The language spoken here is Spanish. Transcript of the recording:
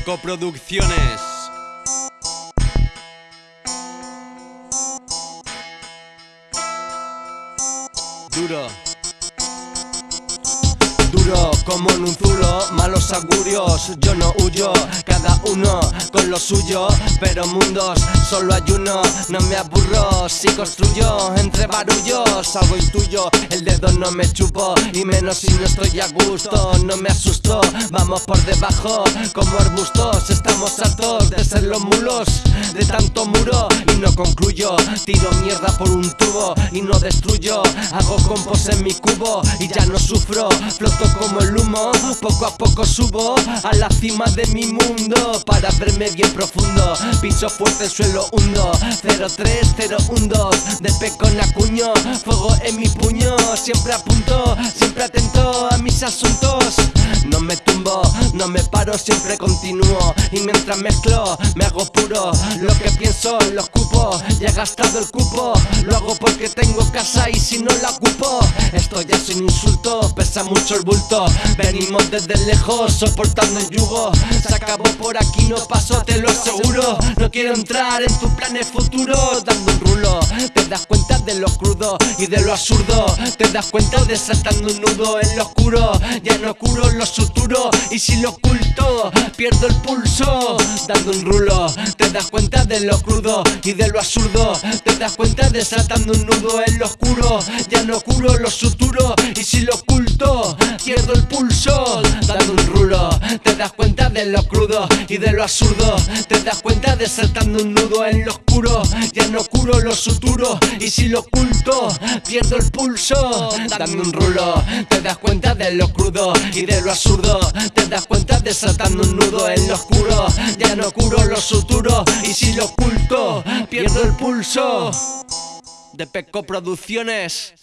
Peco Producciones. Duro. Duro como en un zulo, malos augurios, yo no huyo, cada uno con lo suyo, pero mundos solo hay uno, no me aburro, si construyo entre barullos, algo intuyo, el dedo no me chupo, y menos si no estoy a gusto, no me asusto, vamos por debajo, como arbustos, estamos hartos de ser los mulos, de tanto muro, y no concluyo, tiro mierda por un tubo, y no destruyo, hago compos en mi cubo, y ya no sufro, floto como el humo Poco a poco subo a la cima de mi mundo Para verme bien profundo. Piso fuerte el suelo 03012 De con acuño Fuego en mi puño. Siempre apunto Siempre atento a mis asuntos. No me tumbo No me paro Siempre continúo. Y mientras mezclo Me hago puro. Lo que pienso lo ocupo Ya he gastado el cupo. Lo hago porque tengo casa si no la ocupo. Esto ya es un insulto Pesa mucho el bulto. Venimos desde lejos soportando el yugo. Se acabó por aquí, no paso, te lo aseguro. No quiero entrar en tus planes futuros. Dando un rulo, te das cuenta de lo crudo y de lo absurdo. Te das cuenta de saltando un nudo en lo oscuro. Ya no curo lo suturo y si lo Pierdo el pulso. Dando un rulo Te das cuenta de lo crudo y de lo absurdo. Te das cuenta de saltando un nudo en lo oscuro. Ya no curo lo suturo y si lo oculto Pierdo el pulso. Dando un rulo Te das cuenta de lo crudo y de lo absurdo. Te das cuenta de saltando un nudo en lo oscuro. Ya no curo lo suturo y si lo oculto Pierdo el pulso. Dando un rulo Te das cuenta de lo crudo y de lo absurdo. Te das cuenta de saltando un nudo en lo oscuro. Ya no curo lo suturo y si lo oculto Pierdo el pulso. De Peco Producciones